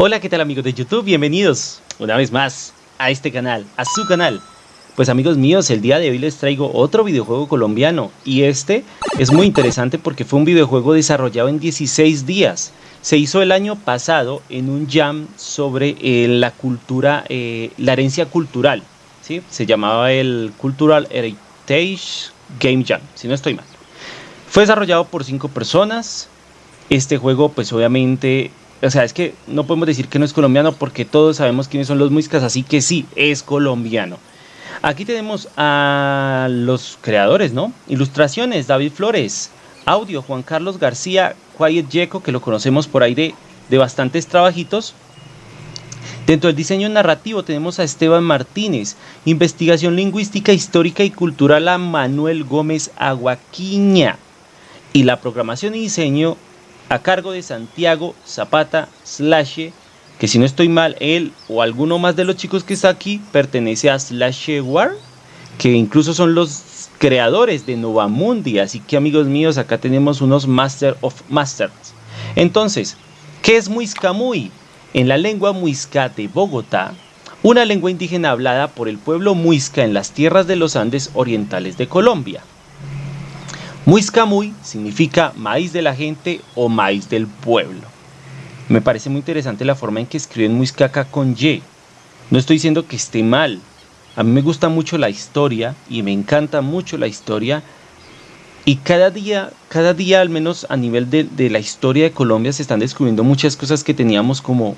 Hola, ¿qué tal amigos de YouTube? Bienvenidos una vez más a este canal, a su canal. Pues amigos míos, el día de hoy les traigo otro videojuego colombiano y este es muy interesante porque fue un videojuego desarrollado en 16 días. Se hizo el año pasado en un jam sobre eh, la cultura, eh, la herencia cultural, ¿sí? Se llamaba el Cultural Heritage Game Jam, si no estoy mal. Fue desarrollado por cinco personas. Este juego pues obviamente o sea, es que no podemos decir que no es colombiano porque todos sabemos quiénes son los muiscas, así que sí, es colombiano. Aquí tenemos a los creadores, ¿no? Ilustraciones, David Flores. Audio, Juan Carlos García, Quiet Yeco, que lo conocemos por ahí de, de bastantes trabajitos. Dentro del diseño narrativo tenemos a Esteban Martínez, investigación lingüística, histórica y cultural a Manuel Gómez Aguaquiña y la programación y diseño a cargo de Santiago Zapata Slash, que si no estoy mal, él o alguno más de los chicos que está aquí pertenece a Slash War, que incluso son los creadores de Novamundi, así que amigos míos, acá tenemos unos Master of Masters. Entonces, ¿qué es Muiscamuy? En la lengua muisca de Bogotá, una lengua indígena hablada por el pueblo muisca en las tierras de los Andes orientales de Colombia. Muiscamuy significa maíz de la gente o maíz del pueblo. Me parece muy interesante la forma en que escriben Muiscaca con Y. No estoy diciendo que esté mal. A mí me gusta mucho la historia y me encanta mucho la historia. Y cada día, cada día al menos a nivel de, la historia de Colombia se están descubriendo muchas cosas que teníamos como,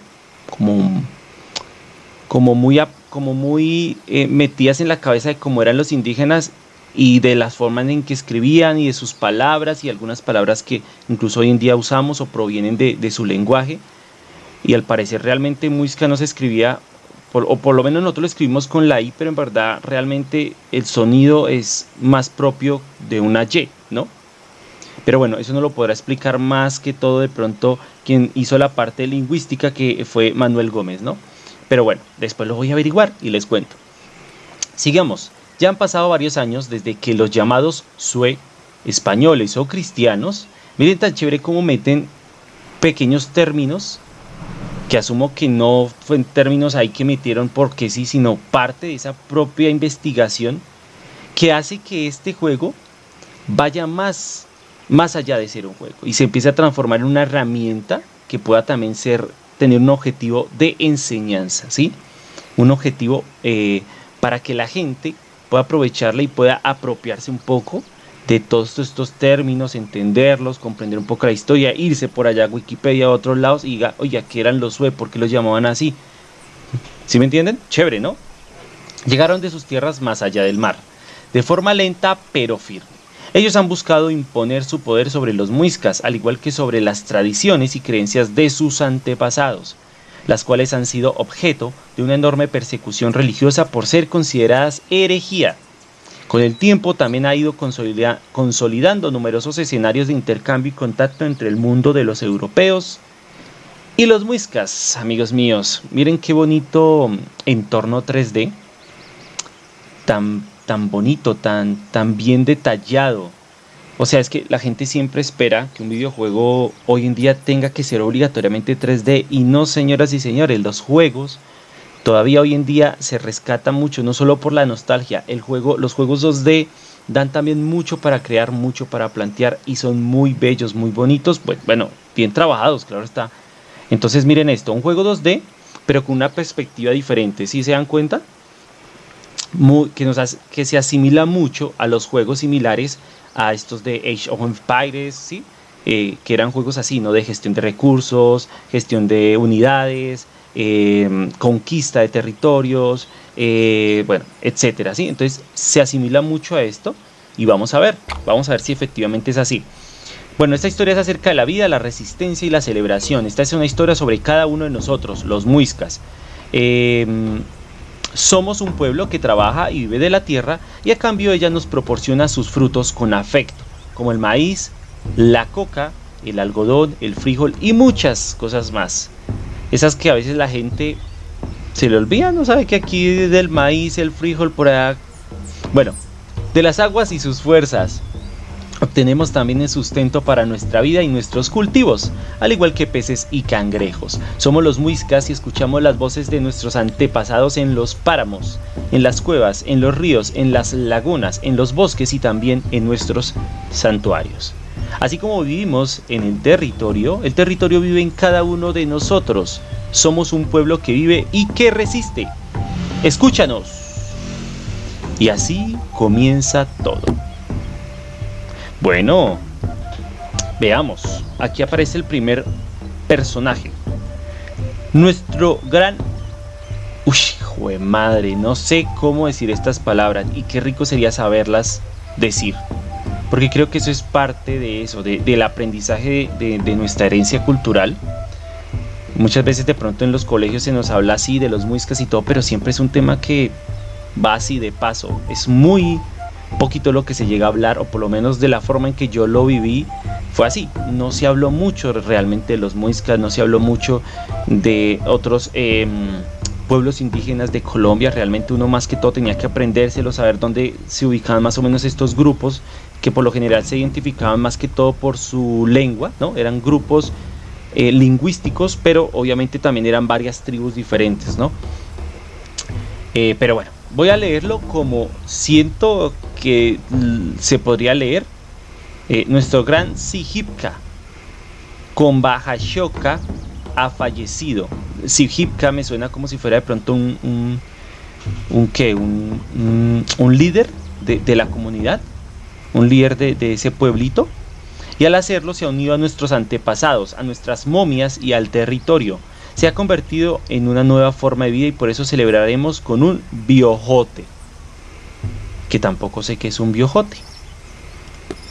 como, muy, como muy eh, metidas en la cabeza de cómo eran los indígenas y de las formas en que escribían y de sus palabras y algunas palabras que incluso hoy en día usamos o provienen de, su lenguaje. Y al parecer realmente Muisca no se escribía, o por lo menos nosotros lo escribimos con la I, pero en verdad realmente el sonido es más propio de una Y, ¿no? Pero bueno, eso no lo podrá explicar más que todo de pronto quien hizo la parte lingüística que fue Manuel Gómez, ¿no? Pero bueno, después lo voy a averiguar y les cuento. Sigamos. Ya han pasado varios años desde que los llamados sue españoles o cristianos, miren tan chévere cómo meten pequeños términos que asumo que no fue términos ahí que metieron porque sí, sino parte de esa propia investigación que hace que este juego vaya más, más allá de ser un juego y se empiece a transformar en una herramienta que pueda también ser, tener un objetivo de enseñanza, ¿sí? Un objetivo eh, para que la gente pueda aprovecharla y pueda apropiarse un poco de todos estos términos, entenderlos, comprender un poco la historia, irse por allá a Wikipedia a otros lados y diga, oye, ¿qué eran los Sue? ¿Por qué los llamaban así? ¿Sí me entienden? Chévere, ¿no? Llegaron de sus tierras más allá del mar, de forma lenta pero firme. Ellos han buscado imponer su poder sobre los muiscas, al igual que sobre las tradiciones y creencias de sus antepasados las cuales han sido objeto de una enorme persecución religiosa por ser consideradas herejía. Con el tiempo también ha ido consolidando numerosos escenarios de intercambio y contacto entre el mundo de los europeos y los muiscas, amigos míos. Miren qué bonito entorno 3D, tan, tan bonito, tan, tan bien detallado. O sea, es que la gente siempre espera que un videojuego hoy en día tenga que ser obligatoriamente 3D y no, señoras y señores, los juegos todavía hoy en día se rescatan mucho, no solo por la nostalgia, el juego, los juegos 2D dan también mucho para crear, mucho para plantear y son muy bellos, muy bonitos, bueno, bien trabajados, claro está. Entonces miren esto, un juego 2D, pero con una perspectiva diferente, ¿sí se dan cuenta? que, nos que se asimila mucho a los juegos similares a estos de Age of Empires, ¿sí? Eh, que eran juegos así, ¿no? De gestión de recursos, gestión de unidades, em, conquista de territorios, eh, bueno, etcétera, ¿sí? Entonces se asimila mucho a esto y vamos a ver, vamos a ver si efectivamente es así. Bueno, esta historia es acerca de la vida, la resistencia y la celebración. Esta es una historia sobre cada uno de nosotros, los muiscas. Em, somos un pueblo que trabaja y vive de la tierra y a cambio ella nos proporciona sus frutos con afecto, como el maíz, la coca, el algodón, el frijol y muchas cosas más. Esas que a veces la gente se le olvida, no sabe que aquí del maíz, el frijol por allá. Bueno, de las aguas y sus fuerzas. Obtenemos también el sustento para nuestra vida y nuestros cultivos, al igual que peces y cangrejos. Somos los muiscas y escuchamos las voces de nuestros antepasados en los páramos, en las cuevas, en los ríos, en las lagunas, en los bosques y también en nuestros santuarios. Así como vivimos en el territorio, el territorio vive en cada uno de nosotros. Somos un pueblo que vive y que resiste. Escúchanos. Y así comienza todo. Bueno, veamos. Aquí aparece el primer personaje. Nuestro gran... Uy, hijo de madre, no sé cómo decir estas palabras y qué rico sería saberlas decir. Porque creo que eso es parte de eso, del aprendizaje de, de nuestra herencia cultural. Muchas veces de pronto en los colegios se nos habla así de los muiscas y todo, pero siempre es un tema que va así de paso. Es muy poquito lo que se llega a hablar, o por lo menos de la forma en que yo lo viví, fue así. No se habló mucho realmente de los muiscas, no se habló mucho de otros em, pueblos indígenas de Colombia. Realmente uno más que todo tenía que aprendérselo, saber dónde se ubicaban más o menos estos grupos, que por lo general se identificaban más que todo por su lengua, ¿no? Eran grupos eh, lingüísticos, pero obviamente también eran varias tribus diferentes, ¿no? Eh, pero bueno, voy a leerlo como siento que se podría leer. Eh, nuestro gran Sihipka con Shoka ha fallecido. Sihipka me suena como si fuera de pronto un, un, un, un, líder de, la comunidad, un líder de, de ese pueblito. Y al hacerlo se ha unido a nuestros antepasados, a nuestras momias y al territorio se ha convertido en una nueva forma de vida y por eso celebraremos con un biojote, que tampoco sé qué es un biojote.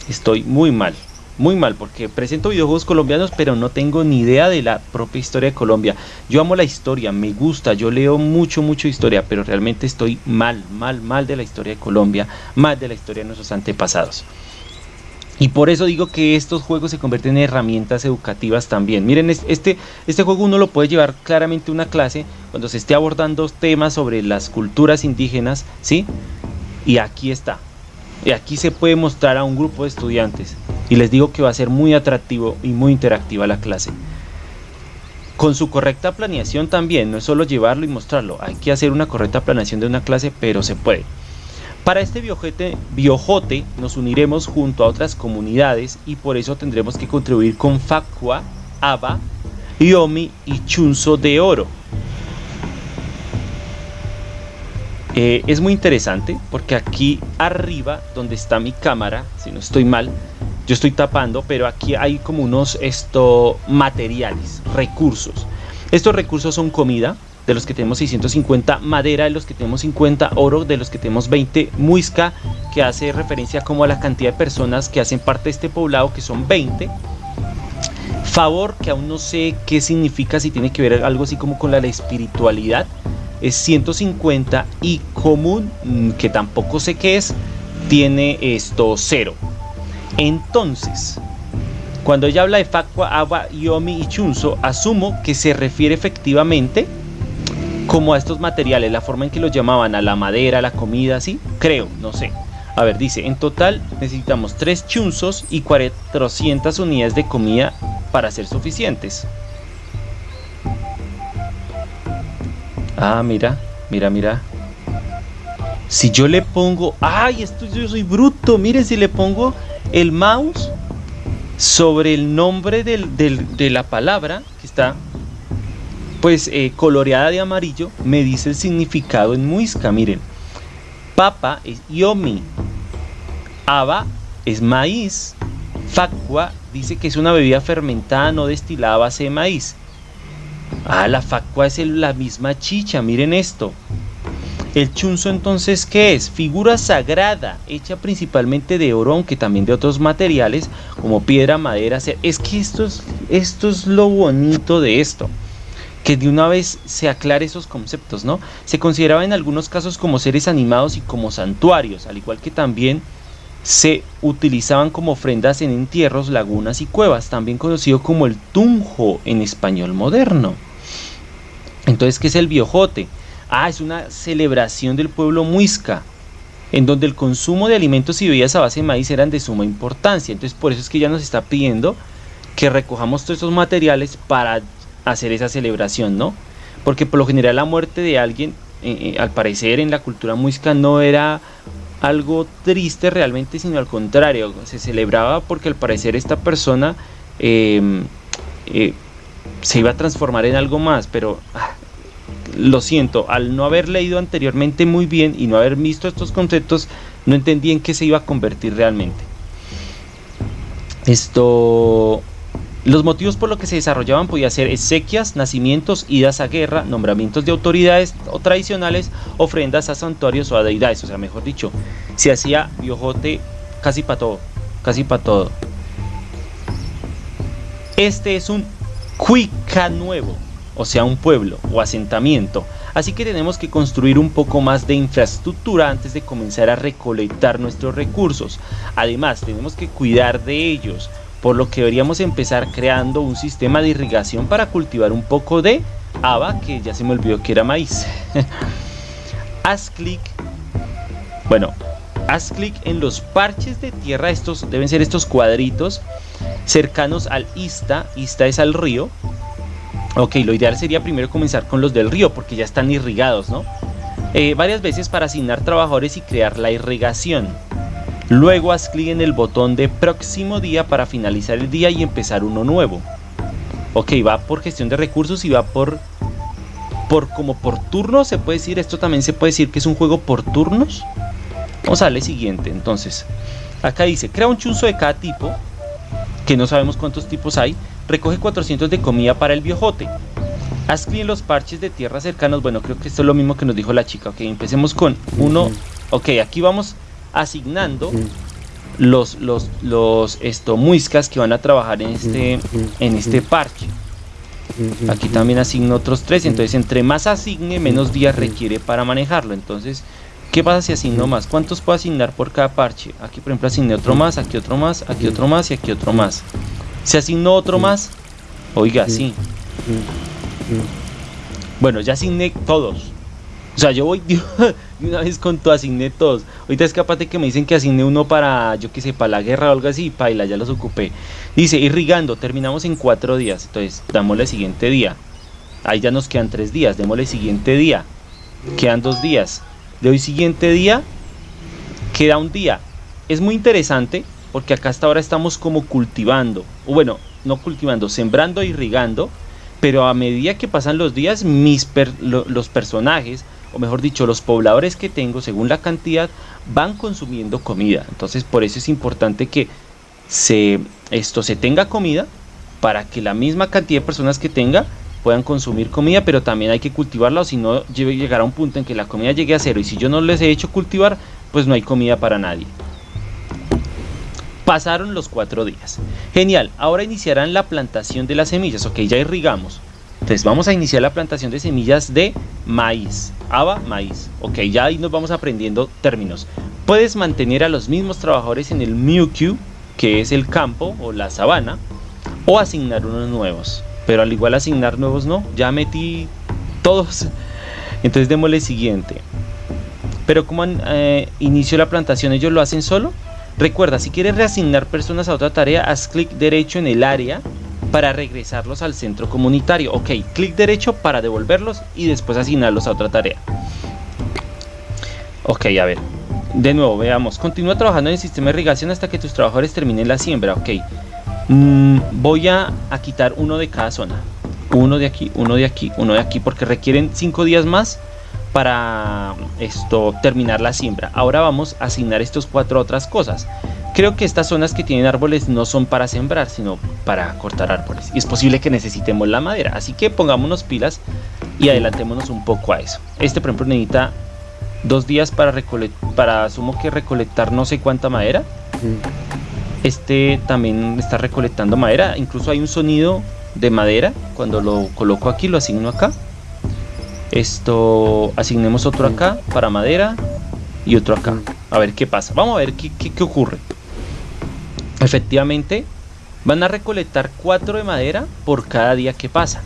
Estoy muy mal, muy mal, porque presento videojuegos colombianos, pero no tengo ni idea de la propia historia de Colombia. Yo amo la historia, me gusta, yo leo mucho, mucho historia, pero realmente estoy mal, mal, mal de la historia de Colombia, mal de la historia de nuestros antepasados. Y por eso digo que estos juegos se convierten en herramientas educativas también. Miren, este, este juego uno lo puede llevar claramente a una clase cuando se esté abordando temas sobre las culturas indígenas, ¿sí? Y aquí está. Y aquí se puede mostrar a un grupo de estudiantes. Y les digo que va a ser muy atractivo y muy interactiva la clase. Con su correcta planeación también, no es solo llevarlo y mostrarlo. Hay que hacer una correcta planeación de una clase, pero se puede. Para este biojote nos uniremos junto a otras comunidades y por eso tendremos que contribuir con Facua, Aba, Iomi y Chunzo de Oro. Eh, es muy interesante porque aquí arriba donde está mi cámara, si no estoy mal, yo estoy tapando, pero aquí hay como unos esto, materiales, recursos. Estos recursos son comida, de los que tenemos 650, madera de los que tenemos 50, oro de los que tenemos 20, muisca que hace referencia como a la cantidad de personas que hacen parte de este poblado que son 20, favor que aún no sé qué significa, si tiene que ver algo así como con la, espiritualidad, es 150 y común, mm, que tampoco sé qué es, tiene esto cero. Entonces, cuando ella habla de Facua, Agua, Yomi y Chunso, asumo que se refiere efectivamente como a estos materiales, la forma en que los llamaban, a la madera, a la comida, así, creo, no sé. A ver, dice, en total necesitamos 3 chunzos y 400 unidades de comida para ser suficientes. Ah, mira, mira, mira. Si yo le pongo... ¡Ay, esto yo soy bruto! Miren, si le pongo el mouse sobre el nombre de la palabra que está pues eh, coloreada de amarillo, me dice el significado en muisca. Miren, papa es yomi, aba es maíz, facua dice que es una bebida fermentada no destilada a base de maíz. Ah, la facua es la misma chicha, miren esto. El chunzo entonces, ¿qué es? Figura sagrada, hecha principalmente de oro, aunque también de otros materiales como piedra, madera. Es que esto es, esto es lo bonito de esto que de una vez se aclare esos conceptos, ¿no? Se consideraba en algunos casos como seres animados y como santuarios, al igual que también se utilizaban como ofrendas en entierros, lagunas y cuevas, también conocido como el tunjo en español moderno. Entonces, ¿qué es el biojote? Ah, es una celebración del pueblo muisca. en donde el consumo de alimentos y bebidas a base de maíz eran de suma importancia. Entonces por eso es que ya nos está pidiendo que recojamos todos esos materiales para hacer esa celebración, ¿no? Porque por lo general la muerte de alguien, eh, eh, al parecer en la cultura muisca no era algo triste realmente, sino al contrario, se celebraba porque al parecer esta persona em, eh, se iba a transformar en algo más, pero ah, lo siento, al no haber leído anteriormente muy bien y no haber visto estos conceptos, no entendí en qué se iba a convertir realmente. Esto los motivos por los que se desarrollaban podían ser exequias, nacimientos, idas a guerra, nombramientos de autoridades o tradicionales, ofrendas a santuarios o a deidades. O sea, mejor dicho, se hacía biojote casi para todo, casi para todo. Este es un cuica nuevo, o sea, un pueblo o asentamiento. Así que tenemos que construir un poco más de infraestructura antes de comenzar a recolectar nuestros recursos. Además, tenemos que cuidar de ellos por lo que deberíamos empezar creando un sistema de irrigación para cultivar un poco de haba, que ya se me olvidó que era maíz. haz clic, bueno, haz clic en los parches de tierra, estos deben ser estos cuadritos cercanos al ista, ista es al río. Ok, lo ideal sería primero comenzar con los del río porque ya están irrigados, ¿no? Eh, varias veces para asignar trabajadores y crear la irrigación. Luego haz clic en el botón de próximo día para finalizar el día y empezar uno nuevo. Ok, va por gestión de recursos y va por, por como por turno, se puede decir. Esto también se puede decir que es un juego por turnos. Vamos a darle siguiente. Entonces, acá dice, crea un chunzo de cada tipo, que no sabemos cuántos tipos hay. Recoge 400 de comida para el viejote. Haz clic en los parches de tierra cercanos. Bueno, creo que esto es lo mismo que nos dijo la chica. Ok, empecemos con uno. Ok, aquí vamos asignando los, los, los esto, muiscas que van a trabajar en este, en este parche. Aquí también asigno otros tres, entonces entre más asigne, menos días requiere para manejarlo. Entonces, ¿qué pasa si asigno más? ¿Cuántos puedo asignar por cada parche? Aquí, por ejemplo, asigné otro más, aquí otro más, aquí otro más y aquí otro más. ¿Se asignó otro más? Oiga, sí. Bueno, ya asigné todos. O sea, yo voy de una vez con tu asigné todos. Ahorita es capaz de que me dicen que asigné uno para, yo qué sé, para la guerra o algo así. Paila, ya los ocupé. Dice, irrigando, terminamos en cuatro días. Entonces, el siguiente día. Ahí ya nos quedan tres días. Démosle siguiente día. Quedan dos días. De hoy siguiente día, queda un día. Es muy interesante porque acá hasta ahora estamos como cultivando. O bueno, no cultivando, sembrando, irrigando. Pero a medida que pasan los días, mis los personajes o mejor dicho, los pobladores que tengo, según la cantidad, van consumiendo comida. Entonces, por eso es importante que se, esto se tenga comida para que la misma cantidad de personas que tenga puedan consumir comida, pero también hay que cultivarla o si no llegará un punto en que la comida llegue a cero y si yo no les he hecho cultivar, pues no hay comida para nadie. Pasaron los cuatro días. Genial, ahora iniciarán la plantación de las semillas. Ok, ya irrigamos. Entonces vamos a iniciar la plantación de semillas de maíz. Aba, maíz. Ok, ya ahí nos vamos aprendiendo términos. Puedes mantener a los mismos trabajadores en el Mewq, que es el campo o la sabana, o asignar unos nuevos. Pero al igual asignar nuevos no, ya metí todos. Entonces démosle siguiente. Pero como eh, inició la plantación, ellos lo hacen solo. Recuerda, si quieres reasignar personas a otra tarea, haz clic derecho en el área para regresarlos al centro comunitario. Ok, clic derecho para devolverlos y después asignarlos a otra tarea. Ok, a ver. De nuevo, veamos. Continúa trabajando en el sistema de irrigación hasta que tus trabajadores terminen la siembra. Ok. Mm, voy a, a, quitar uno de cada zona. Uno de aquí, uno de aquí, uno de aquí. Porque requieren cinco días más para esto terminar la siembra. Ahora vamos a asignar estos cuatro otras cosas. Creo que estas zonas que tienen árboles no son para sembrar, sino para cortar árboles. Y es posible que necesitemos la madera. Así que pongámonos pilas y adelantémonos un poco a eso. Este, por ejemplo, necesita dos días para para asumo que recolectar no sé cuánta madera. Este también está recolectando madera. Incluso hay un sonido de madera. Cuando lo coloco aquí, lo asigno acá. Esto, asignemos otro acá para madera y otro acá. A ver qué pasa. Vamos a ver qué, qué ocurre. Efectivamente, van a recolectar 4 de madera por cada día que pasa.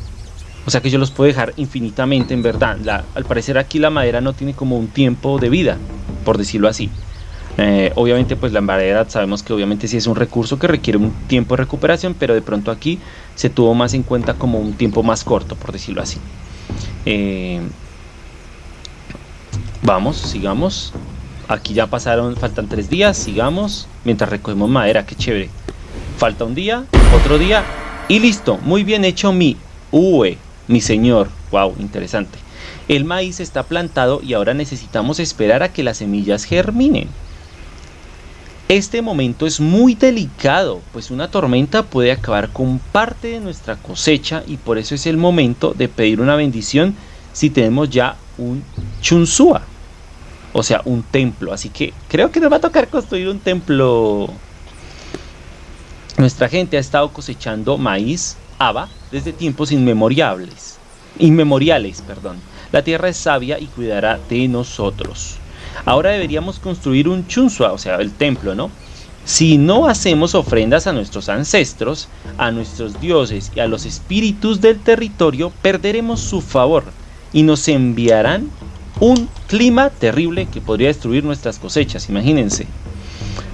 O sea que yo los puedo dejar infinitamente, en verdad. al parecer aquí la madera no tiene como un tiempo de vida. por decirlo así. Eh, obviamente pues la madera sabemos que obviamente sí es un recurso que requiere un tiempo de recuperación, pero de pronto aquí se tuvo más en cuenta como un tiempo más corto, por decirlo así. Eh, vamos, sigamos. Aquí ya pasaron, faltan tres días, sigamos. Mientras recogemos madera, qué chévere. Falta un día, otro día y listo. Muy bien hecho mi UE, mi señor. Wow, interesante. El maíz está plantado y ahora necesitamos esperar a que las semillas germinen. Este momento es muy delicado, pues una tormenta puede acabar con parte de nuestra cosecha y por eso es el momento de pedir una bendición si tenemos ya un chunsúa, o sea, un templo. Así que creo que nos va a tocar construir un templo. Nuestra gente ha estado cosechando maíz, haba, desde tiempos inmemoriales. Inmemoriales, perdón. La tierra es sabia y cuidará de nosotros. Ahora deberíamos construir un chunsua, o sea, el templo, ¿no? Si no hacemos ofrendas a nuestros ancestros, a nuestros dioses y a los espíritus del territorio, perderemos su favor y nos enviarán un clima terrible que podría destruir nuestras cosechas, imagínense.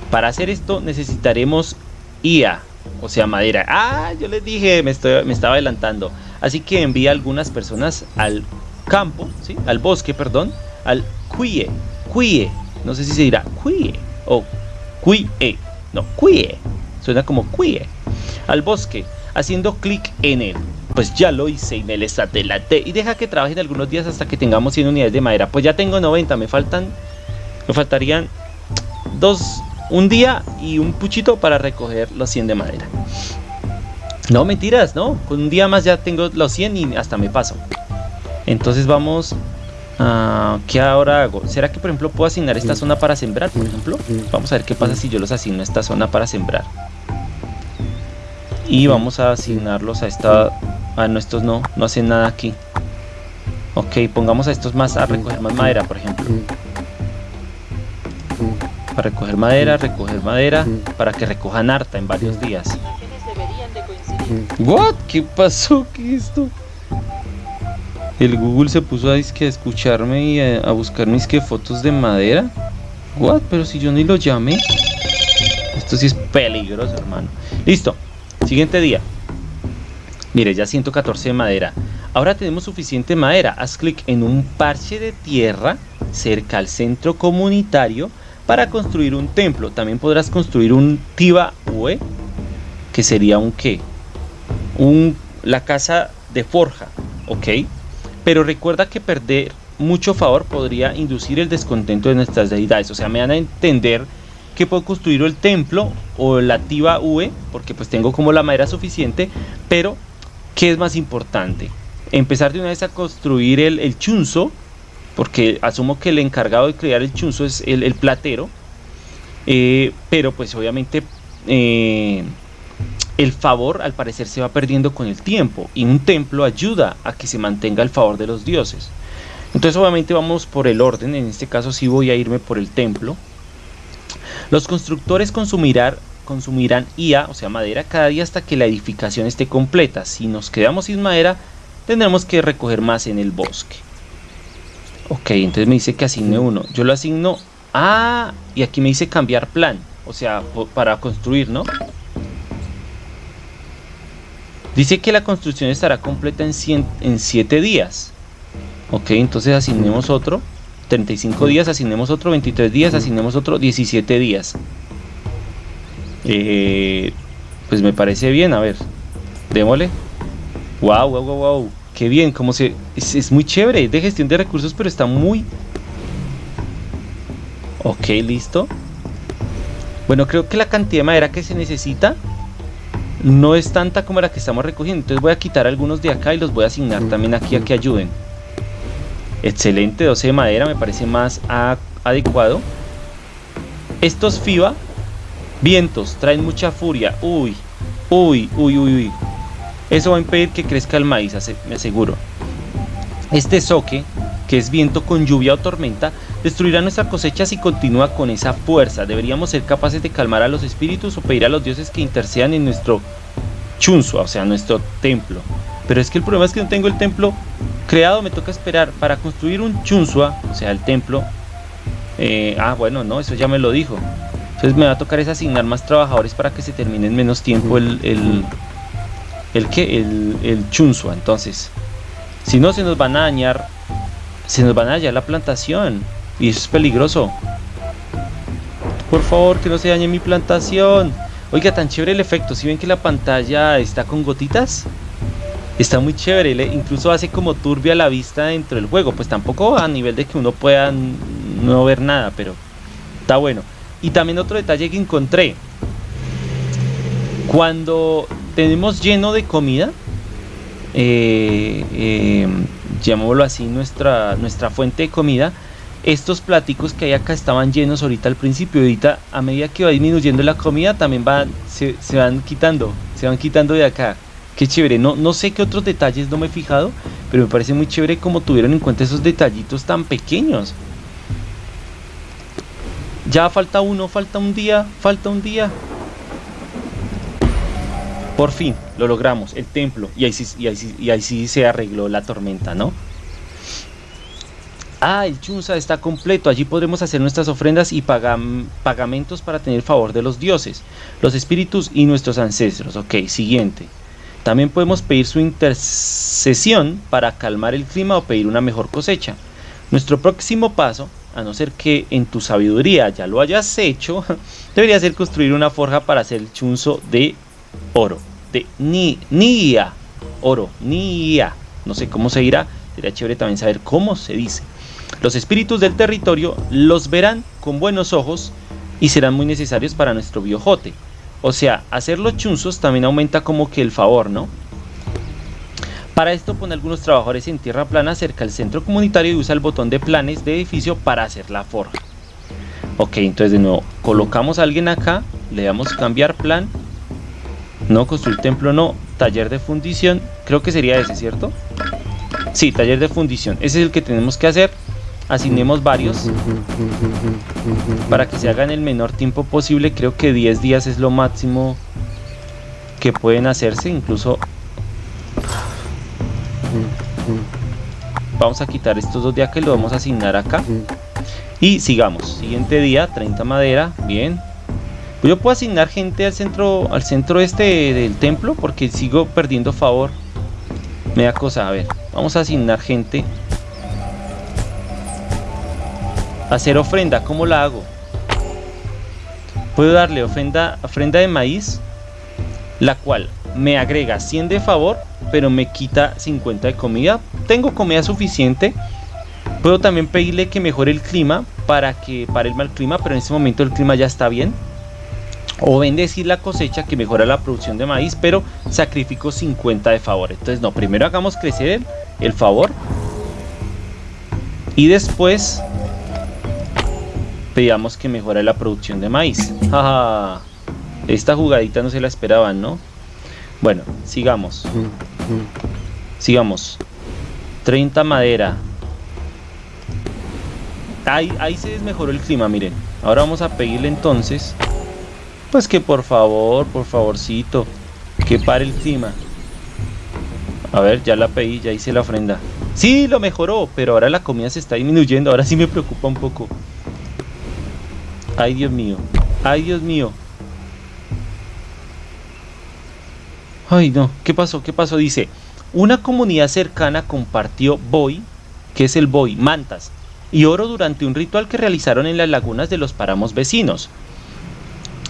Para hacer esto necesitaremos IA, o sea, madera. Ah, yo les dije, me, estaba adelantando. Así que envía algunas personas al campo, ¿sí? al bosque, perdón, al cuie, cuie, no sé si se dirá cuie o cuie, no, cuie, suena como cuie, al bosque, haciendo clic en él. Pues ya lo hice y me les adelanté y deja que trabajen algunos días hasta que tengamos 100 unidades de madera. Pues ya tengo 90, me faltan, me faltarían dos, un día y un puchito para recoger los 100 de madera. No, mentiras, no. Con un día más ya tengo los 100 y hasta me paso. Entonces vamos Uh, ¿Qué ahora hago? ¿Será que por ejemplo puedo asignar esta zona para sembrar? Por ejemplo, vamos a ver qué pasa si yo los asigno a esta zona para sembrar. Y vamos a asignarlos a esta... A nuestros no, no hacen nada aquí. Ok, pongamos a estos más a recoger más madera, por ejemplo. Para recoger madera, recoger madera, para que recojan harta en varios días. What? ¿Qué pasó? ¿Qué es esto? El Google se puso a, escucharme y a, buscar mis fotos de madera. What? Pero si yo ni lo llamé. Esto sí es peligroso, hermano. Listo. Siguiente día. Mire, ya 114 de madera. Ahora tenemos suficiente madera. Haz clic en un parche de tierra cerca al centro comunitario para construir un templo. También podrás construir un Tiba Ue, que sería un qué? Un, la casa de forja, ¿ok? Pero recuerda que perder mucho favor podría inducir el descontento de nuestras deidades. O sea, me van a entender que puedo construir el templo o la tiva V, porque pues tengo como la madera suficiente, pero ¿qué es más importante? Empezar de una vez a construir el, el chunzo, porque asumo que el encargado de crear el chunzo es el, platero, eh, pero pues obviamente eh, el favor al parecer se va perdiendo con el tiempo y un templo ayuda a que se mantenga el favor de los dioses. Entonces obviamente vamos por el orden, en este caso sí voy a irme por el templo. Los constructores consumirán, consumirán IA, o sea madera, cada día hasta que la edificación esté completa. Si nos quedamos sin madera, tendremos que recoger más en el bosque. Ok, entonces me dice que asigne uno. Yo lo asigno... Ah, y aquí me dice cambiar plan. O sea, para construir, ¿no? Dice que la construcción estará completa en 7 días. Ok, entonces asignemos otro. 35 días, asignemos otro. 23 días, asignemos otro. 17 días. Eh, pues me parece bien, a ver. Démosle. Wow, wow, wow, wow. Qué bien, como se... Es, muy chévere, de gestión de recursos, pero está muy... Ok, listo. Bueno, creo que la cantidad de madera que se necesita no es tanta como la que estamos recogiendo. Entonces voy a quitar algunos de acá y los voy a asignar también aquí a que ayuden. Excelente, 12 de madera, me parece más adecuado. Estos FIBA, vientos, traen mucha furia. Uy, uy, uy, uy, uy. Eso va a impedir que crezca el maíz, me aseguro. Este soque, que es viento con lluvia o tormenta, destruirá nuestra cosecha si continúa con esa fuerza. Deberíamos ser capaces de calmar a los espíritus o pedir a los dioses que intercedan en nuestro chunzo, o sea, nuestro templo. Pero es que el problema es que no tengo el templo creado, me toca esperar para construir un chunzua, o sea, el templo. Eh, ah, bueno, no, eso ya me lo dijo. Entonces me va a tocar es asignar más trabajadores para que se termine en menos tiempo el... el ¿El qué? El, el chunzua. Entonces, si no se nos van a dañar... Se nos van a dañar la plantación. Y eso es peligroso. Por favor, que no se dañe mi plantación. Oiga, tan chévere el efecto. Si ven que la pantalla está con gotitas, está muy chévere. incluso hace como turbia la vista dentro del juego. Pues tampoco a nivel de que uno pueda no ver nada, pero está bueno. Y también otro detalle que encontré. Cuando tenemos lleno de comida, eh, eh, llamémoslo así, nuestra, nuestra fuente de comida, estos platicos que hay acá estaban llenos ahorita al principio, ahorita a medida que va disminuyendo la comida también van, se, van quitando, se van quitando de acá. Qué chévere, no, no sé qué otros detalles no me he fijado, pero me parece muy chévere como tuvieron en cuenta esos detallitos tan pequeños. Ya falta uno, falta un día, falta un día. Por fin, lo logramos, el templo. Y ahí y ahí, y ahí sí se arregló la tormenta, ¿no? Ah, el Chunza está completo. Allí podremos hacer nuestras ofrendas y pagamentos para tener favor de los dioses, los espíritus y nuestros ancestros. Ok, siguiente. También podemos pedir su intercesión para calmar el clima o pedir una mejor cosecha. Nuestro próximo paso, a no ser que en tu sabiduría ya lo hayas hecho, debería ser construir una forja para hacer el chunzo de oro. De ni, nia. Oro, nia. No sé cómo se dirá. Sería chévere también saber cómo se dice. Los espíritus del territorio los verán con buenos ojos y serán muy necesarios para nuestro biojote. O sea, hacer los chunzos también aumenta como que el favor, ¿no? Para esto pone algunos trabajadores en tierra plana cerca del centro comunitario y usa el botón de planes de edificio para hacer la forja. Ok, entonces de nuevo, colocamos a alguien acá, le damos cambiar plan. No, construir templo no, taller de fundición, creo que sería ese, ¿cierto? Sí, taller de fundición, ese es el que tenemos que hacer asignemos varios para que se haga en el menor tiempo posible. Creo que 10 días es lo máximo que pueden hacerse, incluso vamos a quitar estos dos días que lo vamos a asignar acá y sigamos. Siguiente día, 30 madera, bien. Yo puedo asignar gente al centro al centro este del templo porque sigo perdiendo favor. Me da cosa, a ver, vamos a asignar gente Hacer ofrenda, ¿cómo la hago? Puedo darle ofrenda, ofrenda de maíz, la cual me agrega 100 de favor, pero me quita 50 de comida. Tengo comida suficiente. Puedo también pedirle que mejore el clima para que pare el mal clima, pero en este momento el clima ya está bien. O bendecir la cosecha que mejora la producción de maíz, pero sacrifico 50 de favor. Entonces, no, primero hagamos crecer el, el favor. Y después pedíamos que mejore la producción de maíz. Esta jugadita no se la esperaban, ¿no? Bueno, sigamos. Sigamos. 30 madera. Ahí, ahí se desmejoró el clima, miren. Ahora vamos a pedirle entonces. Pues que por favor, por favorcito. Que pare el clima. A ver, ya la pedí, ya hice la ofrenda. Sí, lo mejoró, pero ahora la comida se está disminuyendo. Ahora sí me preocupa un poco. Ay, Dios mío. Ay, Dios mío. Ay, no. ¿Qué pasó? ¿Qué pasó? Dice, una comunidad cercana compartió boy, que es el boy, mantas, y oro durante un ritual que realizaron en las lagunas de los páramos vecinos.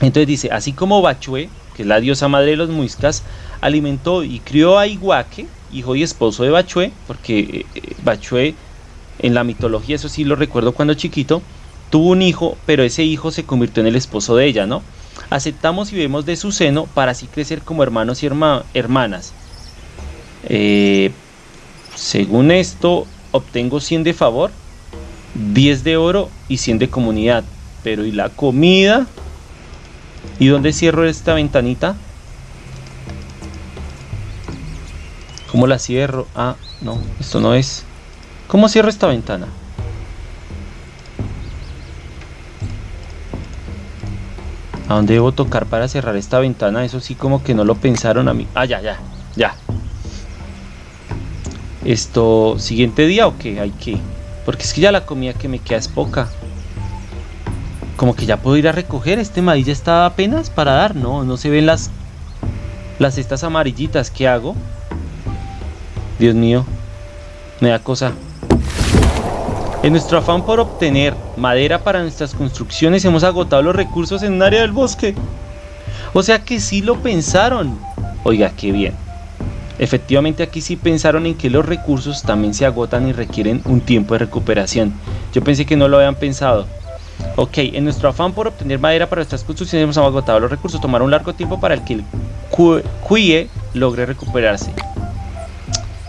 Entonces dice, así como Bachue, que es la diosa madre de los muiscas, alimentó y crió a Iguaque, hijo y esposo de Bachue, porque eh, eh, Bachue en la mitología, eso sí lo recuerdo cuando chiquito, Tuvo un hijo, pero ese hijo se convirtió en el esposo de ella, ¿no? Aceptamos y vemos de su seno para así crecer como hermanos y hermanas. Eh, según esto, obtengo 100 de favor, 10 de oro y 100 de comunidad. Pero ¿y la comida? ¿Y dónde cierro esta ventanita? ¿Cómo la cierro? Ah, no, esto no es. ¿Cómo cierro esta ventana? ¿A dónde debo tocar para cerrar esta ventana? Eso sí como que no lo pensaron a mí. Ah, ya, ya, ya. Esto, siguiente día o qué? Hay que... Porque es que ya la comida que me queda es poca. como que ya puedo ir a recoger. Este maíz ya está apenas para dar. No, no se ven las, las estas amarillitas. ¿Qué hago? Dios mío, me da cosa. En nuestro afán por obtener madera para nuestras construcciones hemos agotado los recursos en un área del bosque. O sea que sí lo pensaron. Oiga, qué bien. Efectivamente aquí sí pensaron en que los recursos también se agotan y requieren un tiempo de recuperación. Yo pensé que no lo habían pensado. Ok, en nuestro afán por obtener madera para nuestras construcciones hemos agotado los recursos. Tomar un largo tiempo para el que el cuie logre recuperarse.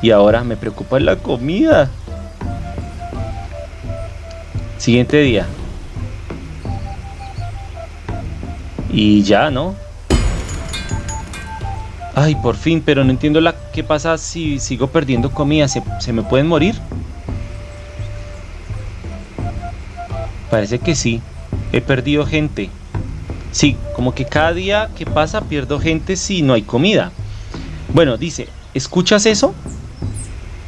Y ahora me preocupa la comida. Siguiente día. Y ya, ¿no? Ay, por fin, pero no entiendo la, qué pasa si sigo perdiendo comida. ¿Se, ¿Se me pueden morir? Parece que sí. He perdido gente. Sí, como que cada día que pasa pierdo gente si no hay comida. Bueno, dice, ¿escuchas eso?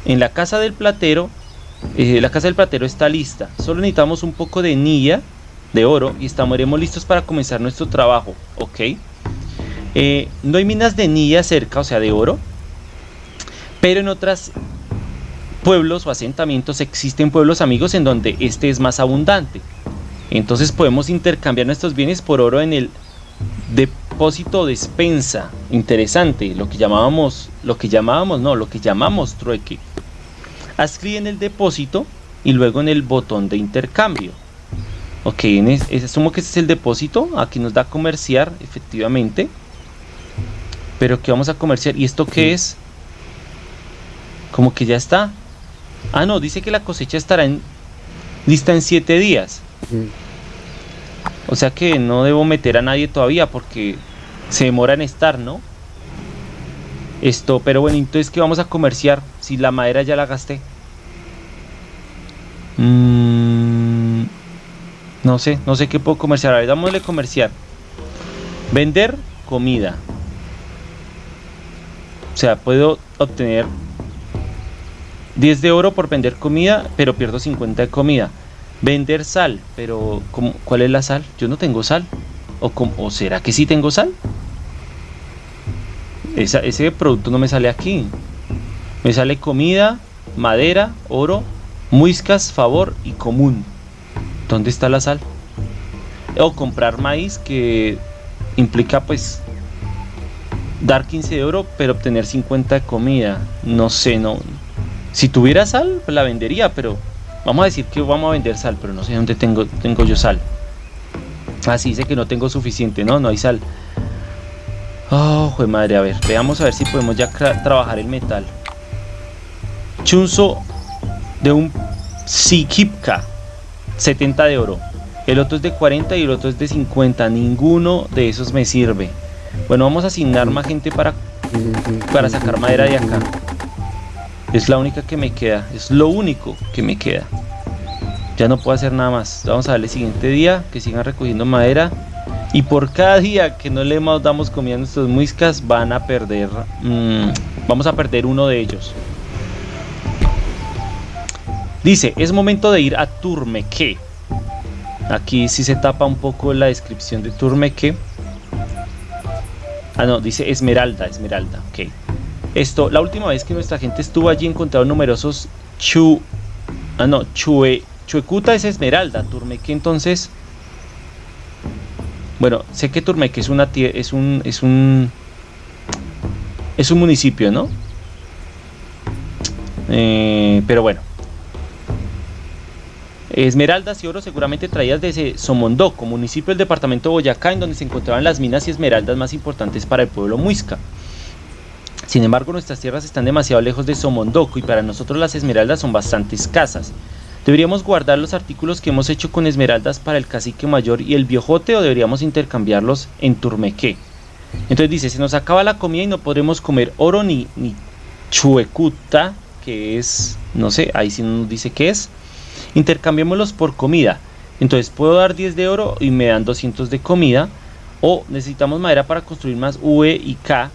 En la casa del platero eh, la casa del platero está lista. Solo necesitamos un poco de nilla de oro y estaremos listos para comenzar nuestro trabajo. Ok. Eh, no hay minas de nilla cerca, o sea, de oro. Pero en otros pueblos o asentamientos existen pueblos amigos en donde este es más abundante. Entonces podemos intercambiar nuestros bienes por oro en el depósito despensa. Interesante, lo que llamábamos, lo que llamábamos, no, lo que llamamos trueque. Haz en el depósito y luego en el botón de intercambio. Ok, en asumo que este es el depósito. Aquí nos da comerciar, efectivamente. Pero que vamos a comerciar. ¿Y esto qué es? Como que ya está. Ah, no, dice que la cosecha estará en, lista en 7 días. O sea que no debo meter a nadie todavía porque se demora en estar, ¿no? Esto, pero bueno, entonces ¿qué vamos a comerciar? Si la madera ya la gasté. Mm, no sé, no sé qué puedo comerciar. A ver, dámosle comerciar. Vender comida. O sea, puedo obtener 10 de oro por vender comida, pero pierdo 50 de comida. Vender sal, pero ¿cuál es la sal? Yo no tengo sal. ¿O, ¿O será que sí tengo sal? ese producto no me sale aquí. Me sale comida, madera, oro, muiscas, favor y común. ¿Dónde está la sal? O comprar maíz que implica pues dar 15 de oro pero obtener 50 de comida. No sé, no. Si tuviera sal, pues la vendería, pero vamos a decir que vamos a vender sal, pero no sé dónde tengo, tengo yo sal. Así ah, dice que no tengo suficiente, no, no hay sal. Oh, de madre, a ver, veamos a ver si podemos ya trabajar el metal. Chunzo de un Sikipka, 70 de oro. El otro es de 40 y el otro es de 50. Ninguno de esos me sirve. Bueno, vamos a asignar más gente para, para sacar madera de acá. Es la única que me queda. Es lo único que me queda. Ya no puedo hacer nada más. Vamos a darle siguiente día. Que sigan recogiendo madera. Y por cada día que no le damos comida a nuestros muiscas, van a perder. Mm, vamos a perder uno de ellos. Dice, es momento de ir a Turmeque. Aquí sí se tapa un poco la descripción de Turmeque. Ah, no, dice Esmeralda, Esmeralda, ok. Esto, la última vez que nuestra gente estuvo allí encontraron numerosos chu... Ah, no, chue... Chuecuta es Esmeralda, Turmeque entonces bueno, sé que Turmeque es una es un es un es un municipio, ¿no? Eh, pero bueno. Esmeraldas y oro seguramente traídas desde Somondoco, municipio del departamento de Boyacá, en donde se encontraban las minas y esmeraldas más importantes para el pueblo muisca. Sin embargo, nuestras tierras están demasiado lejos de Somondoco y para nosotros las esmeraldas son bastante escasas. ¿Deberíamos guardar los artículos que hemos hecho con esmeraldas para el cacique mayor y el viejote o deberíamos intercambiarlos en Turmeque? Entonces dice, se nos acaba la comida y no podremos comer oro ni, ni chuecuta, que es, no sé, ahí sí nos dice qué es. Intercambiémoslos por comida. Entonces puedo dar 10 de oro y me dan 200 de comida. O necesitamos madera para construir más V y K.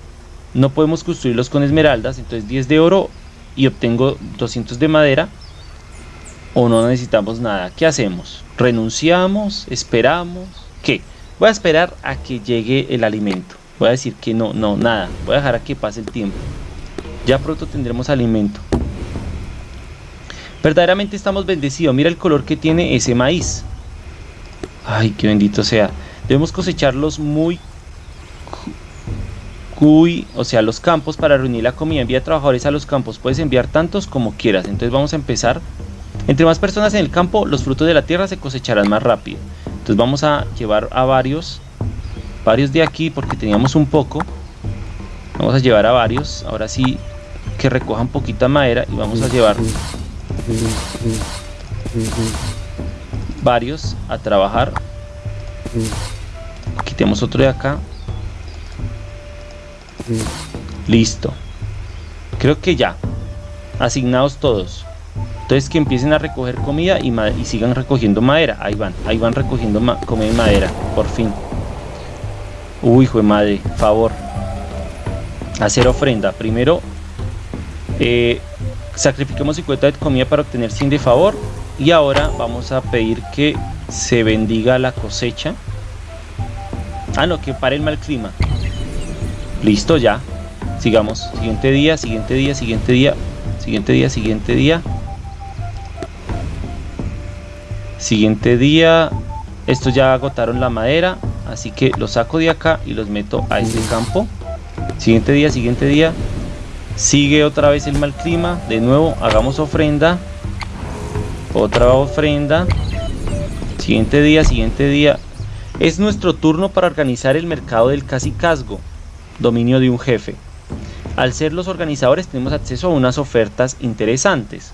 No podemos construirlos con esmeraldas. Entonces 10 de oro y obtengo 200 de madera ¿O no necesitamos nada? ¿Qué hacemos? ¿Renunciamos? ¿Esperamos? ¿Qué? Voy a esperar a que llegue el alimento. Voy a decir que no, no, nada. Voy a dejar a que pase el tiempo. Ya pronto tendremos alimento. Verdaderamente estamos bendecidos. Mira el color que tiene ese maíz. Ay, qué bendito sea. Debemos cosecharlos muy cuy, o sea, los campos para reunir la comida. Envía trabajadores a los campos. Puedes enviar tantos como quieras. Entonces vamos a empezar. Entre más personas en el campo, los frutos de la tierra se cosecharán más rápido. Entonces vamos a llevar a varios, varios de aquí porque teníamos un poco. Vamos a llevar a varios. Ahora sí que recojan poquita madera y vamos a llevar varios a trabajar. Quitemos otro de acá. Listo. Creo que ya. Asignados todos. Entonces que empiecen a recoger comida y, sigan recogiendo madera. Ahí van, ahí van recogiendo comida y madera. Por fin. Uy, hijo de madre, favor. Hacer ofrenda. Primero, eh, sacrifiquemos 50 de comida para obtener 100 de favor. Y ahora vamos a pedir que se bendiga la cosecha. Ah, no, que pare el mal clima. Listo, ya. Sigamos. Siguiente día, siguiente día, siguiente día, siguiente día, siguiente día. Siguiente día. Estos ya agotaron la madera. Así que los saco de acá y los meto a este campo. Siguiente día, siguiente día. Sigue otra vez el mal clima. De nuevo, hagamos ofrenda. Otra ofrenda. Siguiente día, siguiente día. Es nuestro turno para organizar el mercado del casicazgo dominio de un jefe. Al ser los organizadores tenemos acceso a unas ofertas interesantes.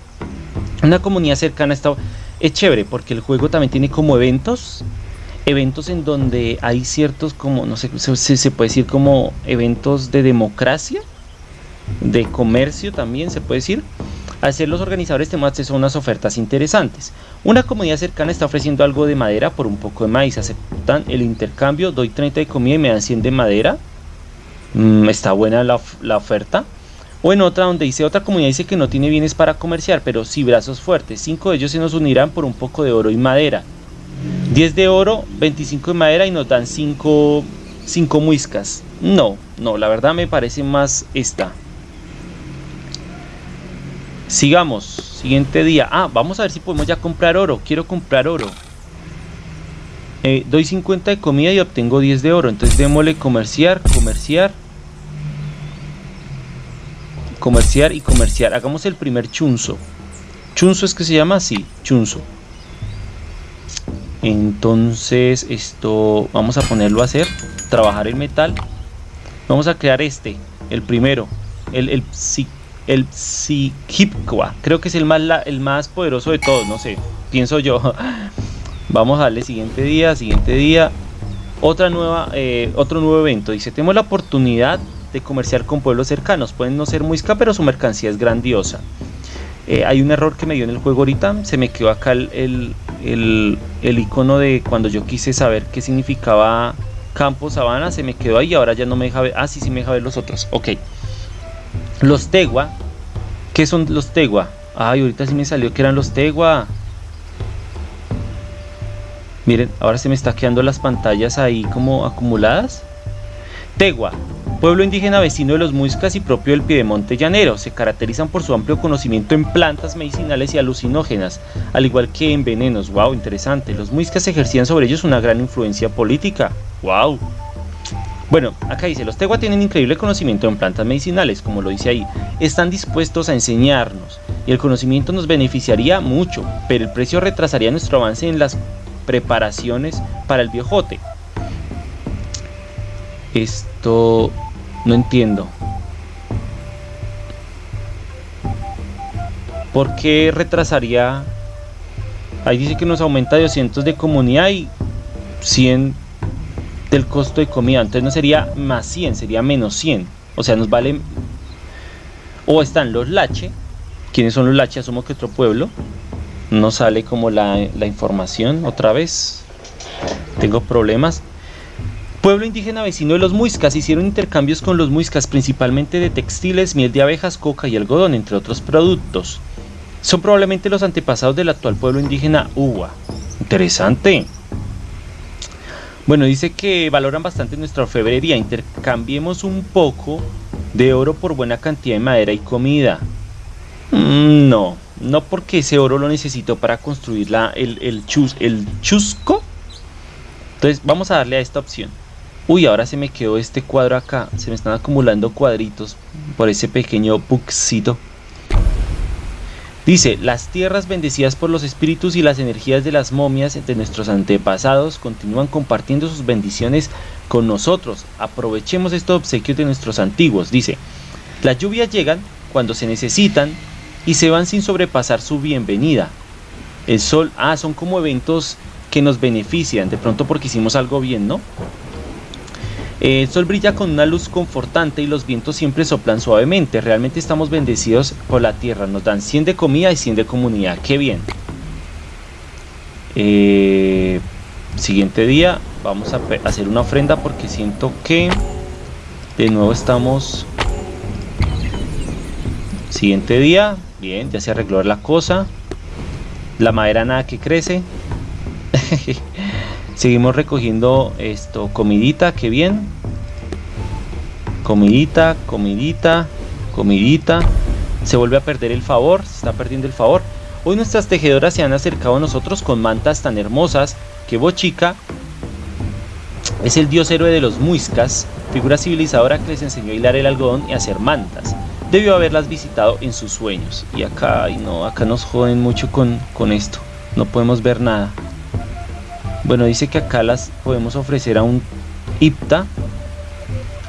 Una comunidad cercana está es chévere porque el juego también tiene como eventos, eventos en donde hay ciertos como no sé se, se puede decir como eventos de democracia, de comercio también se puede decir. Al ser los organizadores acceso a unas ofertas interesantes. Una comunidad cercana está ofreciendo algo de madera por un poco de maíz. Aceptan el intercambio, doy 30 de comida y me dan 100 de madera. Mm, está buena la, oferta. O en otra donde dice otra comunidad dice que no tiene bienes para comerciar, pero sí brazos fuertes. Cinco de ellos se nos unirán por un poco de oro y madera. 10 de oro, 25 de madera y nos dan 5 cinco, muiscas. No, no, la verdad me parece más esta. Sigamos, siguiente día. Ah, vamos a ver si podemos ya comprar oro. Quiero comprar oro. Eh, doy 50 de comida y obtengo 10 de oro. Entonces démosle comerciar, comerciar comerciar y comerciar. Hagamos el primer chunzo. Chunzo es que se llama así, chunzo. Entonces esto vamos a ponerlo a hacer, trabajar el metal. Vamos a crear este, el primero, el el el creo que es el más el más poderoso de todos, no sé, pienso yo. Vamos a darle siguiente día, siguiente día, otra nueva, eh, otro nuevo evento. Dice, tenemos la oportunidad de comerciar con pueblos cercanos. Pueden no ser muisca, pero su mercancía es grandiosa. Eh, hay un error que me dio en el juego ahorita. Se me quedó acá el, el, el, icono de cuando yo quise saber qué significaba campo, sabana. Se me quedó ahí. Ahora ya no me deja ver. Ah, sí, sí me deja ver los otros. Ok. Los tegua. ¿Qué son los tegua? Ay, ahorita sí me salió que eran los tegua. Miren, ahora se me está quedando las pantallas ahí como acumuladas. Tegua Pueblo indígena vecino de los muiscas y propio del Piedemonte llanero, se caracterizan por su amplio conocimiento en plantas medicinales y alucinógenas, al igual que en venenos. Wow, interesante. Los muiscas ejercían sobre ellos una gran influencia política. Wow. Bueno, acá dice, los Tegua tienen increíble conocimiento en plantas medicinales, como lo dice ahí. Están dispuestos a enseñarnos y el conocimiento nos beneficiaría mucho, pero el precio retrasaría nuestro avance en las preparaciones para el viejote. Esto no entiendo. ¿Por qué retrasaría? Ahí dice que nos aumenta de 200 de comunidad y 100 del costo de comida. Entonces no sería más 100, sería menos 100. O sea, nos vale... O están los lache. ¿Quiénes son los lache? Asumo que otro pueblo. No sale como la, la información otra vez. Tengo problemas. Pueblo indígena vecino de los muiscas hicieron intercambios con los muiscas principalmente de textiles, miel de abejas, coca y algodón, entre otros productos. Son probablemente los antepasados del actual pueblo indígena Uwa. Interesante. Bueno, dice que valoran bastante nuestra orfebrería. Intercambiemos un poco de oro por buena cantidad de madera y comida. Mm, no, no porque ese oro lo necesito para construir la, el, el, chus, el chusco. Entonces vamos a darle a esta opción. Uy, ahora se me quedó este cuadro acá. Se me están acumulando cuadritos por ese pequeño buxito. Dice, las tierras bendecidas por los espíritus y las energías de las momias de nuestros antepasados continúan compartiendo sus bendiciones con nosotros. Aprovechemos estos obsequios de nuestros antiguos. Dice, las lluvias llegan cuando se necesitan y se van sin sobrepasar su bienvenida. El sol, ah, son como eventos que nos benefician, de pronto porque hicimos algo bien, ¿no? El sol brilla con una luz confortante y los vientos siempre soplan suavemente. Realmente estamos bendecidos por la tierra. Nos dan 100 de comida y 100 de comunidad. ¡Qué bien! Eh, siguiente día vamos a hacer una ofrenda porque siento que de nuevo estamos... Siguiente día. Bien, ya se arregló la cosa. La madera nada que crece. Seguimos recogiendo esto, comidita, que bien. Comidita, comidita, comidita. Se vuelve a perder el favor, se está perdiendo el favor. Hoy nuestras tejedoras se han acercado a nosotros con mantas tan hermosas que Bochica es el dios héroe de los muiscas, figura civilizadora que les enseñó a hilar el algodón y hacer mantas. Debió haberlas visitado en sus sueños. Y acá, y no, acá nos joden mucho con, con esto. No podemos ver nada. Bueno, dice que acá las podemos ofrecer a un IPTA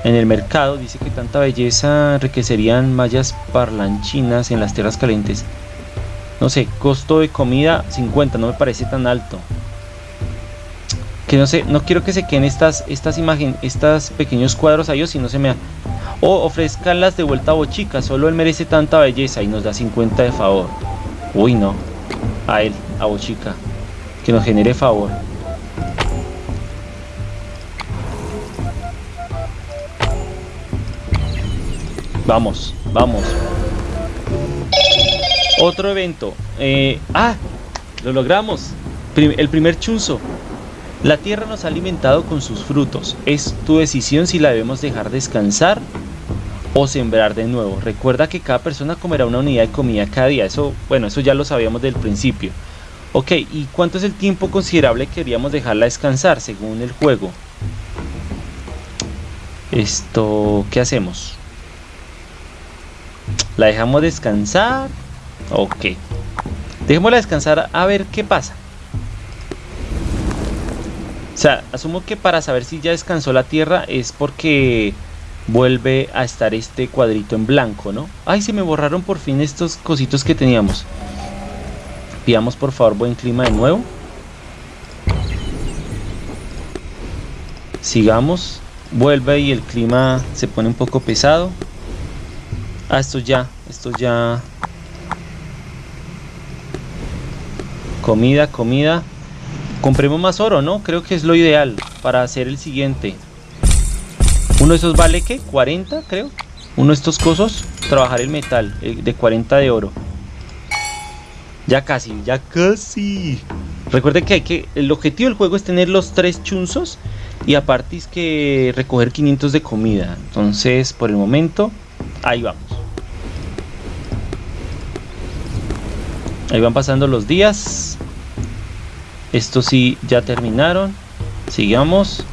en el mercado. Dice que tanta belleza enriquecerían mallas parlanchinas en las tierras calientes. No sé, costo de comida 50, no me parece tan alto. Que no sé, no quiero que se queden estas, estas imágenes, estos pequeños cuadros a ellos si no se me O ofrezcanlas de vuelta a Bochica, solo él merece tanta belleza y nos da 50 de favor. Uy, no. A él, a Bochica. Que nos genere favor. Vamos, vamos. Otro evento. Eh, ah, lo logramos. el primer chunzo. La tierra nos ha alimentado con sus frutos. Es tu decisión si la debemos dejar descansar o sembrar de nuevo. Recuerda que cada persona comerá una unidad de comida cada día. Eso, bueno, eso ya lo sabíamos del principio. Ok, ¿y cuánto es el tiempo considerable que queríamos dejarla descansar según el juego? Esto, ¿qué hacemos? La dejamos descansar. Ok. Dejémosla descansar a ver qué pasa. O sea, asumo que para saber si ya descansó la tierra es porque vuelve a estar este cuadrito en blanco, ¿no? Ay, se me borraron por fin estos cositos que teníamos. Pidamos por favor buen clima de nuevo. Sigamos. Vuelve y el clima se pone un poco pesado. Ah, esto ya, esto ya. Comida, comida. Compremos más oro, ¿no? Creo que es lo ideal para hacer el siguiente. Uno de esos vale, ¿qué? 40, creo. Uno de estos cosos, trabajar el metal, de 40 de oro. Ya casi, ya casi. Recuerden que hay que. El objetivo del juego es tener los tres chunzos. Y aparte es que recoger 500 de comida. Entonces, por el momento, ahí vamos. Ahí van pasando los días. Estos sí ya terminaron. Sigamos.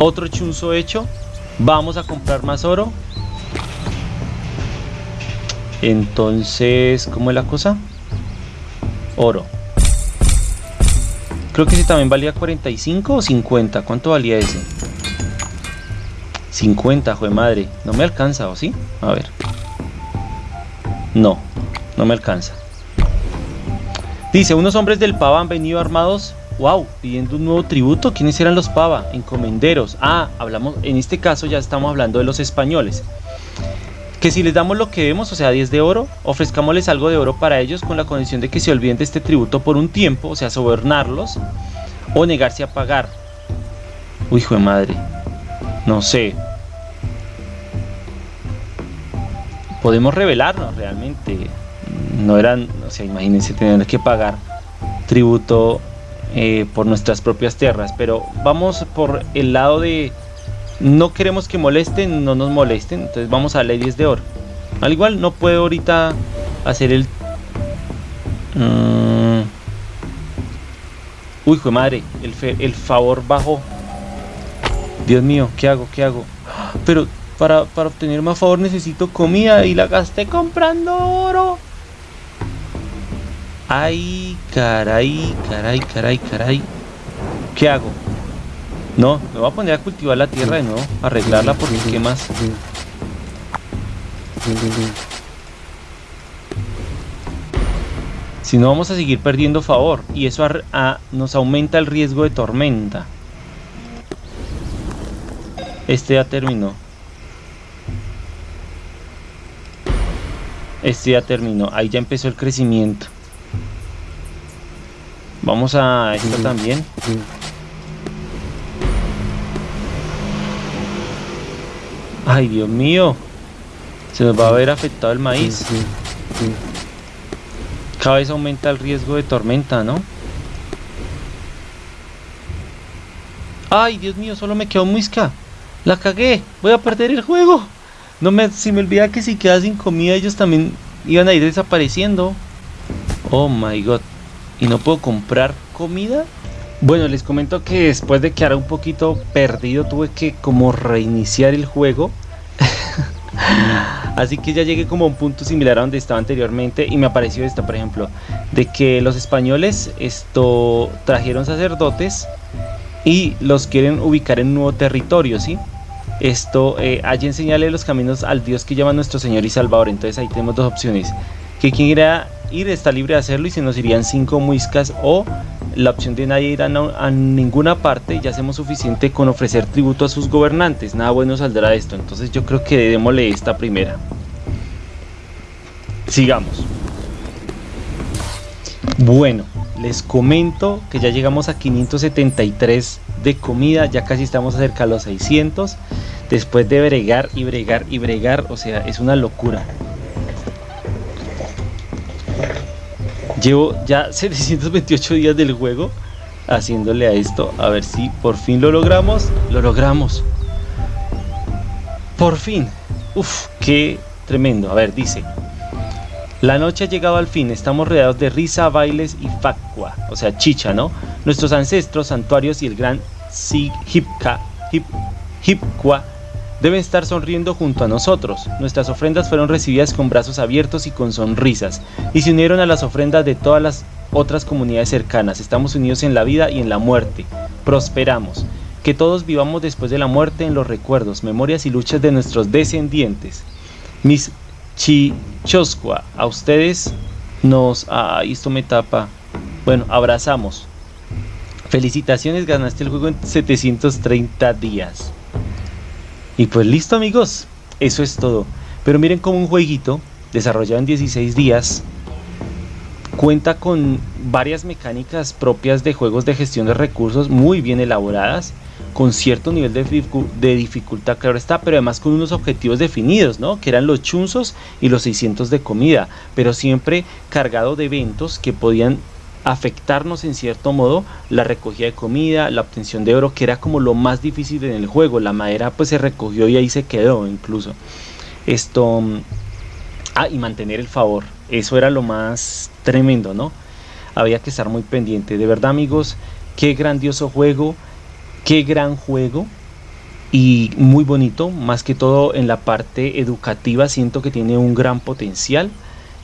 Otro chunzo hecho. Vamos a comprar más oro. Entonces, ¿cómo es la cosa? Oro. Creo que ese también valía 45 o 50. ¿Cuánto valía ese? 50, de madre. No me alcanza, ¿o sí? A ver. No, no me alcanza. Dice, unos hombres del Pava han venido armados, wow, pidiendo un nuevo tributo. ¿Quiénes eran los Pava? Encomenderos. Ah, hablamos, en este caso ya estamos hablando de los españoles. Que si les damos lo que vemos, o sea, 10 de oro, ofrezcámosles algo de oro para ellos con la condición de que se olviden de este tributo por un tiempo, o sea, sobornarlos o negarse a pagar. Uy, hijo de madre. No sé, podemos revelarnos realmente. No eran, o sea, imagínense tener que pagar tributo eh, por nuestras propias tierras, pero vamos por el lado de no queremos que molesten, no nos molesten, entonces vamos a leyes de oro. Al igual no puedo ahorita hacer el... Mm, uy, fue madre, el, el favor bajó. Dios mío, ¿qué hago? ¿Qué hago? Pero para, para obtener más favor necesito comida y la gasté comprando oro. Ay, caray, caray, caray, caray. ¿Qué hago? No, me voy a poner a cultivar la tierra de nuevo, arreglarla porque qué más. Si no vamos a seguir perdiendo favor y eso nos aumenta el riesgo de tormenta. Este ya terminó. Este ya terminó. Ahí ya empezó el crecimiento. Vamos a esto también. Ay, Dios mío. Se nos va a ver afectado el maíz. Cada vez aumenta el riesgo de tormenta, ¿no? Ay, Dios mío, solo me quedó muisca. La cagué. Voy a perder el juego. No me, si me olvida que si queda sin comida ellos también iban a ir desapareciendo. Oh my god. ¿Y no puedo comprar comida? Bueno, les comento que después de quedar un poquito perdido tuve que como reiniciar el juego. Así que ya llegué como a un punto similar a donde estaba anteriormente y me apareció esto, por ejemplo, de que los españoles esto trajeron sacerdotes y los quieren ubicar en un nuevo territorio, ¿sí? Esto, eh, allí enseñale los caminos al Dios que llama nuestro Señor y Salvador. Entonces ahí tenemos dos opciones. Que quien quiera ir está libre de hacerlo y se nos irían cinco muiscas o la opción de nadie ir a, ninguna parte, ya hacemos suficiente con ofrecer tributo a sus gobernantes, nada bueno saldrá de esto, entonces yo creo que démosle esta primera. Sigamos. Bueno, les comento que ya llegamos a 573 de comida, ya casi estamos cerca a los 600, después de bregar y bregar y bregar, o sea, es una locura. Llevo ya 728 días del juego haciéndole a esto. A ver si por fin lo logramos. Lo logramos. Por fin. Uf, qué tremendo. A ver, dice. La noche ha llegado al fin, estamos rodeados de risa, bailes y facua, o sea, chicha, ¿no? Nuestros ancestros, santuarios y el gran Hipka, Hip, Hipkwa deben estar sonriendo junto a nosotros. Nuestras ofrendas fueron recibidas con brazos abiertos y con sonrisas, y se unieron a las ofrendas de todas las otras comunidades cercanas. Estamos unidos en la vida y en la muerte. Prosperamos. Que todos vivamos después de la muerte en los recuerdos, memorias y luchas de nuestros descendientes. Mis chichosqua, a ustedes nos... Ah, esto me tapa. Bueno, abrazamos. Felicitaciones, ganaste el juego en 730 días. Y pues listo amigos, eso es todo. Pero miren como un jueguito desarrollado en 16 días cuenta con varias mecánicas propias de juegos de gestión de recursos muy bien elaboradas, con cierto nivel de, dificultad, claro está, pero además con unos objetivos definidos, ¿no? Que eran los chunzos y los 600 de comida, pero siempre cargado de eventos que podían afectarnos en cierto modo la recogida de comida, la obtención de oro, que era como lo más difícil en el juego. La madera pues se recogió y ahí se quedó incluso. Esto... Ah, y mantener el favor. Eso era lo más tremendo, ¿no? Había que estar muy pendiente. De verdad amigos, qué grandioso juego, qué gran juego. Y muy bonito, más que todo en la parte educativa siento que tiene un gran potencial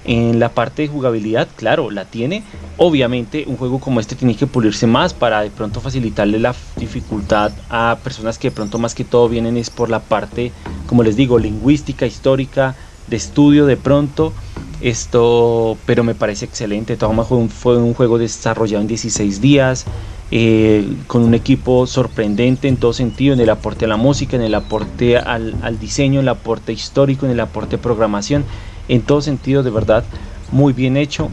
en la parte de jugabilidad, claro, la tiene. Obviamente un juego como este tiene que pulirse más para de pronto facilitarle la dificultad a personas que de pronto más que todo vienen es por la parte, como les digo, lingüística, histórica, de estudio de pronto. Esto, pero me parece excelente. Todo fue un, fue un juego desarrollado en 16 días. Eh, con un equipo sorprendente en todo sentido, en el aporte a la música, en el aporte al, diseño, en el aporte histórico, en el aporte de programación en todo sentido, de verdad, muy bien hecho.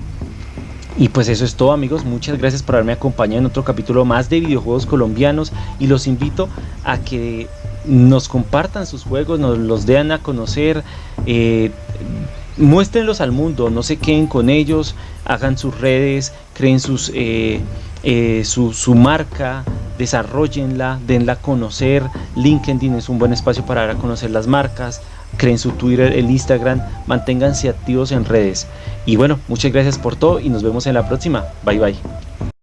Y pues eso es todo amigos, muchas gracias por haberme acompañado en otro capítulo más de videojuegos colombianos y los invito a que nos compartan sus juegos, nos los den a conocer, eh, muéstrenlos al mundo, no se queden con ellos, hagan sus redes, creen sus, eh, eh, su, su, marca, desarrollenla, denla a conocer. LinkedIn es un buen espacio para dar a conocer las marcas. Creen su Twitter, el Instagram, manténganse activos en redes. Y bueno, muchas gracias por todo y nos vemos en la próxima. Bye bye.